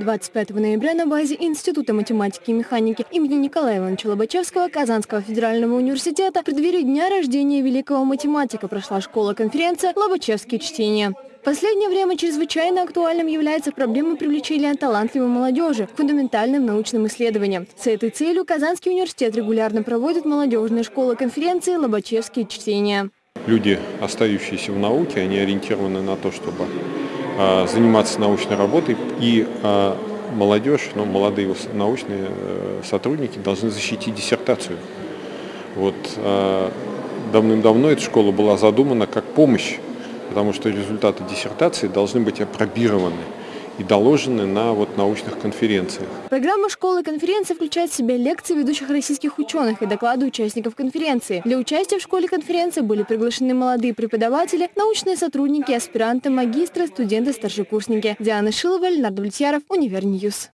25 ноября на базе Института математики и механики имени Николая Ивановича Лобачевского Казанского федерального университета в преддверии дня рождения великого математика прошла школа-конференция «Лобачевские чтения». В последнее время чрезвычайно актуальным является проблема привлечения талантливой молодежи к фундаментальным научным исследованиям. С этой целью Казанский университет регулярно проводит молодежные школы-конференции «Лобачевские чтения». Люди, остающиеся в науке, они ориентированы на то, чтобы заниматься научной работой, и а, молодежь, ну, молодые научные э, сотрудники должны защитить диссертацию. Вот а, давным-давно эта школа была задумана как помощь, потому что результаты диссертации должны быть опробированы и доложены на вот научных конференциях. Программа школы конференции включает в себя лекции ведущих российских ученых и доклады участников конференции. Для участия в школе конференции были приглашены молодые преподаватели, научные сотрудники, аспиранты, магистры, студенты, старшекурсники. Диана Шилова, Ленар Давлетьяров, Univer News.